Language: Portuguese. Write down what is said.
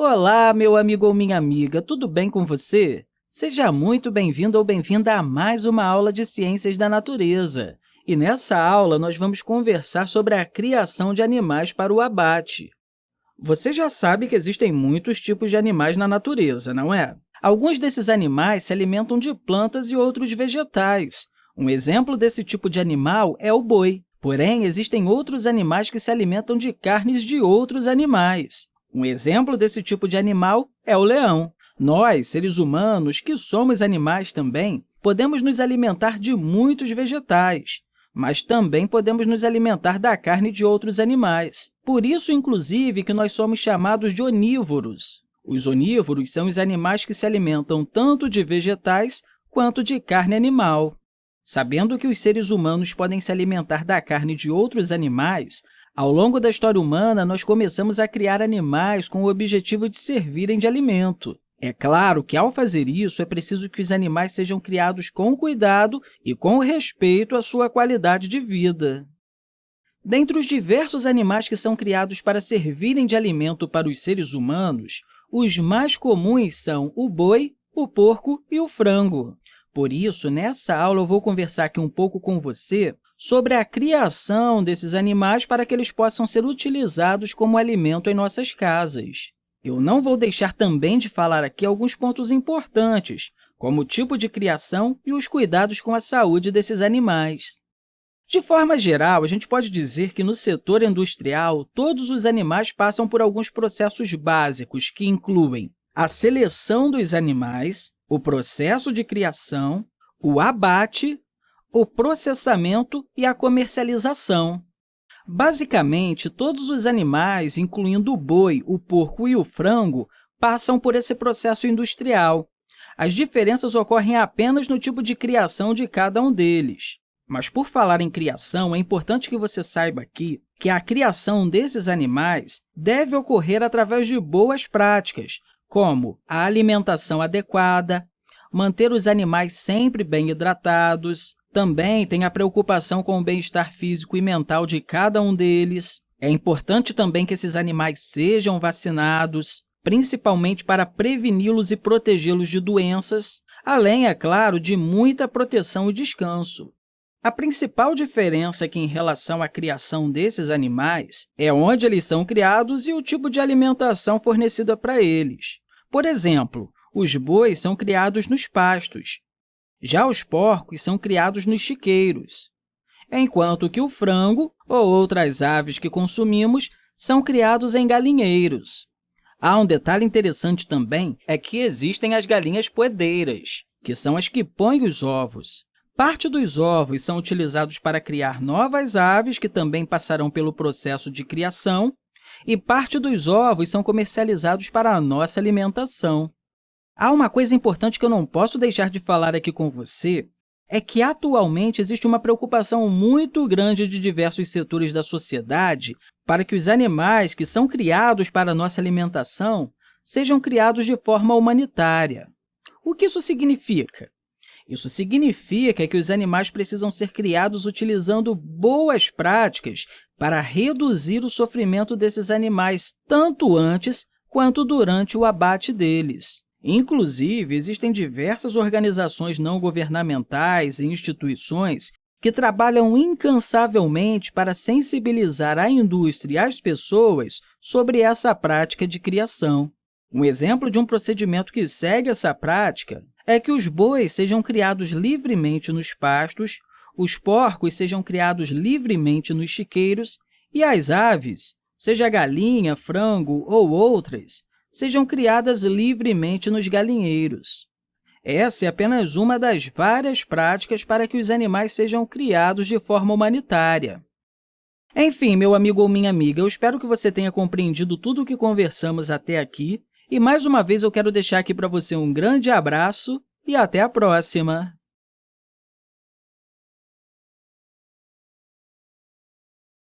Olá, meu amigo ou minha amiga, tudo bem com você? Seja muito bem-vindo ou bem-vinda a mais uma aula de Ciências da Natureza. E nessa aula, nós vamos conversar sobre a criação de animais para o abate. Você já sabe que existem muitos tipos de animais na natureza, não é? Alguns desses animais se alimentam de plantas e outros vegetais. Um exemplo desse tipo de animal é o boi. Porém, existem outros animais que se alimentam de carnes de outros animais. Um exemplo desse tipo de animal é o leão. Nós, seres humanos, que somos animais também, podemos nos alimentar de muitos vegetais, mas também podemos nos alimentar da carne de outros animais. Por isso, inclusive, que nós somos chamados de onívoros. Os onívoros são os animais que se alimentam tanto de vegetais quanto de carne animal. Sabendo que os seres humanos podem se alimentar da carne de outros animais, ao longo da história humana, nós começamos a criar animais com o objetivo de servirem de alimento. É claro que, ao fazer isso, é preciso que os animais sejam criados com cuidado e com respeito à sua qualidade de vida. Dentre os diversos animais que são criados para servirem de alimento para os seres humanos, os mais comuns são o boi, o porco e o frango. Por isso, nessa aula, eu vou conversar aqui um pouco com você sobre a criação desses animais para que eles possam ser utilizados como alimento em nossas casas. Eu não vou deixar também de falar aqui alguns pontos importantes, como o tipo de criação e os cuidados com a saúde desses animais. De forma geral, a gente pode dizer que no setor industrial, todos os animais passam por alguns processos básicos que incluem a seleção dos animais, o processo de criação, o abate, o processamento e a comercialização. Basicamente, todos os animais, incluindo o boi, o porco e o frango, passam por esse processo industrial. As diferenças ocorrem apenas no tipo de criação de cada um deles. Mas, por falar em criação, é importante que você saiba aqui que a criação desses animais deve ocorrer através de boas práticas, como a alimentação adequada, manter os animais sempre bem hidratados, também tem a preocupação com o bem-estar físico e mental de cada um deles. É importante também que esses animais sejam vacinados, principalmente para preveni-los e protegê-los de doenças, além, é claro, de muita proteção e descanso. A principal diferença aqui em relação à criação desses animais é onde eles são criados e o tipo de alimentação fornecida para eles. Por exemplo, os bois são criados nos pastos, já os porcos são criados nos chiqueiros, enquanto que o frango ou outras aves que consumimos são criados em galinheiros. Há um detalhe interessante também, é que existem as galinhas poedeiras, que são as que põem os ovos. Parte dos ovos são utilizados para criar novas aves, que também passarão pelo processo de criação, e parte dos ovos são comercializados para a nossa alimentação. Há uma coisa importante que eu não posso deixar de falar aqui com você, é que atualmente existe uma preocupação muito grande de diversos setores da sociedade para que os animais que são criados para a nossa alimentação sejam criados de forma humanitária. O que isso significa? Isso significa que os animais precisam ser criados utilizando boas práticas para reduzir o sofrimento desses animais, tanto antes quanto durante o abate deles. Inclusive, existem diversas organizações não governamentais e instituições que trabalham incansavelmente para sensibilizar a indústria e as pessoas sobre essa prática de criação. Um exemplo de um procedimento que segue essa prática é que os bois sejam criados livremente nos pastos, os porcos sejam criados livremente nos chiqueiros e as aves, seja galinha, frango ou outras, sejam criadas livremente nos galinheiros. Essa é apenas uma das várias práticas para que os animais sejam criados de forma humanitária. Enfim, meu amigo ou minha amiga, eu espero que você tenha compreendido tudo o que conversamos até aqui e, mais uma vez, eu quero deixar aqui para você um grande abraço e até a próxima!